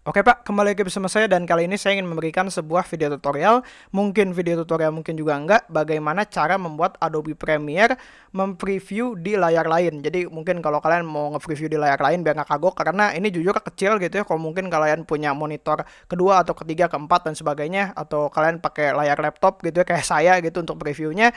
Oke Pak, kembali lagi bersama saya dan kali ini saya ingin memberikan sebuah video tutorial, mungkin video tutorial mungkin juga enggak, bagaimana cara membuat Adobe Premiere mempreview di layar lain. Jadi mungkin kalau kalian mau nge-preview di layar lain biar nggak kagok, karena ini jujur kecil gitu ya, kalau mungkin kalian punya monitor kedua atau ketiga, keempat dan sebagainya, atau kalian pakai layar laptop gitu ya, kayak saya gitu untuk previewnya,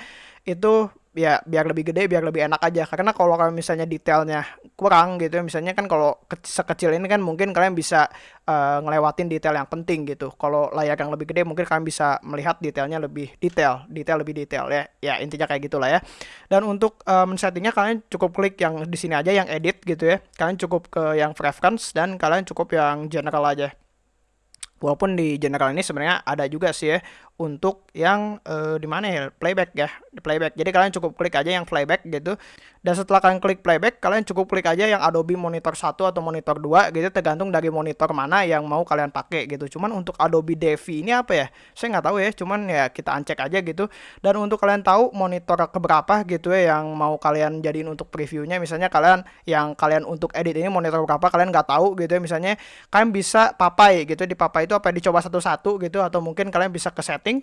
itu ya biar lebih gede biar lebih enak aja. Karena kalau kalian misalnya detailnya kurang gitu ya misalnya kan kalau ke sekecil ini kan mungkin kalian bisa uh, ngelewatin detail yang penting gitu. Kalau layar yang lebih gede mungkin kalian bisa melihat detailnya lebih detail detail lebih detail ya. Ya intinya kayak gitulah ya. Dan untuk uh, men-settingnya kalian cukup klik yang di sini aja yang edit gitu ya. Kalian cukup ke yang preference dan kalian cukup yang general aja. Walaupun di general ini sebenarnya ada juga sih ya untuk yang uh, di mana ya? Playback ya playback. Jadi kalian cukup klik aja yang playback gitu. Dan setelah kalian klik playback kalian cukup klik aja yang Adobe monitor 1 atau monitor 2 gitu tergantung dari monitor mana yang mau kalian pakai gitu. Cuman untuk Adobe Devi ini apa ya? Saya nggak tahu ya cuman ya kita uncek aja gitu. Dan untuk kalian tahu monitor keberapa gitu ya yang mau kalian jadiin untuk previewnya. Misalnya kalian yang kalian untuk edit ini monitor berapa kalian nggak tahu gitu ya. Misalnya kalian bisa papai gitu di papai itu apa dicoba satu-satu gitu atau mungkin kalian bisa ke setting.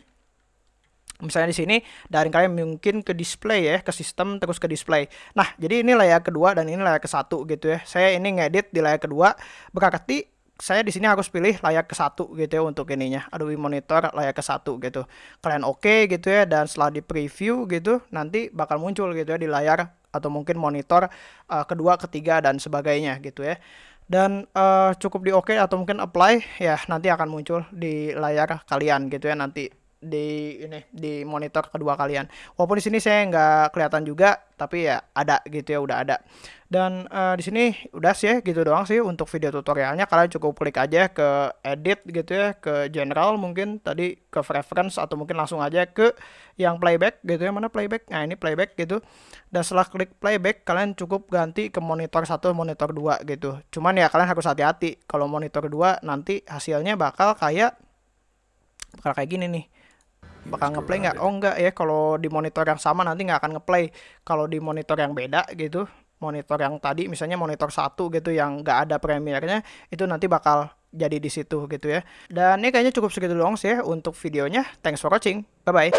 Misalnya di sini dari kalian mungkin ke display ya, ke sistem terus ke display. Nah, jadi ini layar kedua dan ini layar ke satu gitu ya. Saya ini ngedit di layar kedua, berarti saya di sini harus pilih layar ke satu gitu ya untuk ininya. Adobe Monitor layar ke satu gitu. Kalian oke okay, gitu ya dan setelah di preview gitu nanti bakal muncul gitu ya di layar atau mungkin monitor uh, kedua ketiga dan sebagainya gitu ya dan uh, cukup di oke okay atau mungkin apply ya nanti akan muncul di layar kalian gitu ya nanti di ini di monitor kedua kalian. Walaupun di sini saya nggak kelihatan juga, tapi ya ada gitu ya udah ada. Dan uh, di sini udah sih ya, gitu doang sih untuk video tutorialnya. Kalian cukup klik aja ke edit gitu ya, ke general mungkin tadi ke preference atau mungkin langsung aja ke yang playback gitu ya. Mana playback? Nah, ini playback gitu. Dan setelah klik playback kalian cukup ganti ke monitor satu monitor dua gitu. Cuman ya kalian harus hati-hati kalau monitor dua nanti hasilnya bakal kayak bakal kayak gini nih bakal ngeplay nggak? Oh enggak ya, kalau di monitor yang sama nanti nggak akan ngeplay. Kalau di monitor yang beda gitu, monitor yang tadi misalnya monitor satu gitu yang nggak ada premiernya, itu nanti bakal jadi di situ gitu ya. Dan ini kayaknya cukup segitu doang sih ya untuk videonya. Thanks for watching. Bye bye.